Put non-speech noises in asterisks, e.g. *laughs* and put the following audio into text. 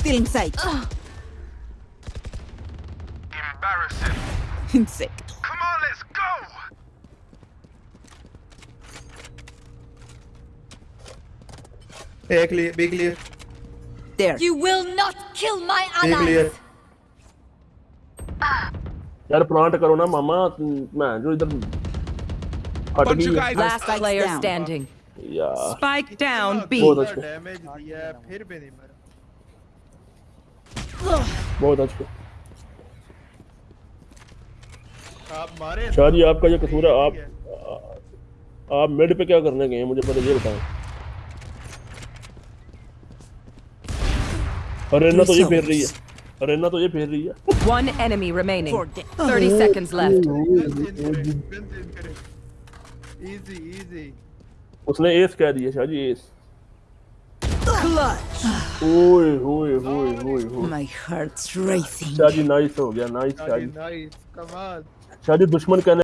Still in sight. Embarrassing. *laughs* Insect. Come on, let's go. A clear B clear There. You will not kill my B clear allies. यार plant करो ना मामा मैं जो इधर हट Bunch of गई guys. Last Spikes player down. standing. यार Spike down B. बहुत अच्छा बहुत अच्छा। आप मारे शाह जी आपका ये कसूर है आप आप मिड पे क्या करने गए हैं मुझे पहले ये बताएँ अरेना तो ये फेर रही है। अरेना तो ये फेर रही है। One enemy remaining. For them. 30 seconds left. Easy easy उसने एस कह दिया Shah ji yes Clutch. ओए ओए ओए ओए ओए My heart's racing. Shah ji nice हो गया नाइस शाह जी नाइस कमाल शाह जी दुश्मन कहने